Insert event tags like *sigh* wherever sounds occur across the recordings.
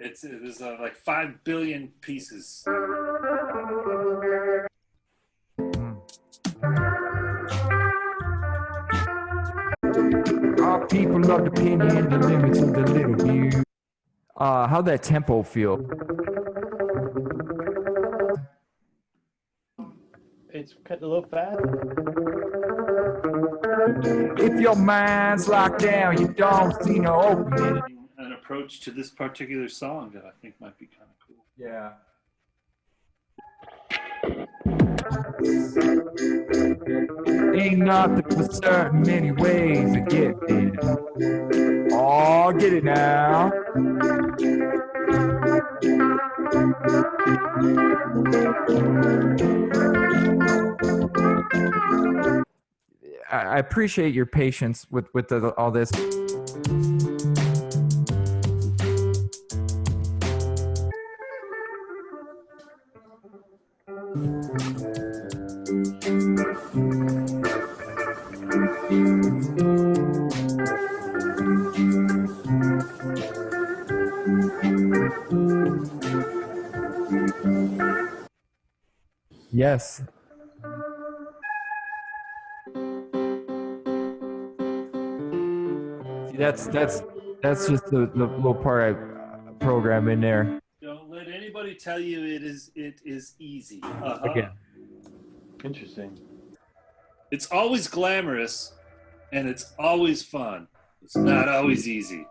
It's it was uh, like five billion pieces. Our people love the pen and the limits of the little view. Uh, how that tempo feel? It's cut a little fast. If your mind's locked down, you don't see no opening. An approach to this particular song that I think might be kind of cool. Yeah. Ain't nothing for certain, many ways to get it. Oh, get it now. I appreciate your patience with with the, all this. Yes. That's that's that's just the, the little part I program in there. Don't let anybody tell you it is it is easy. Uh-huh. Again. Interesting. It's always glamorous, and it's always fun. It's not always easy.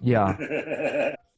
Yeah. *laughs*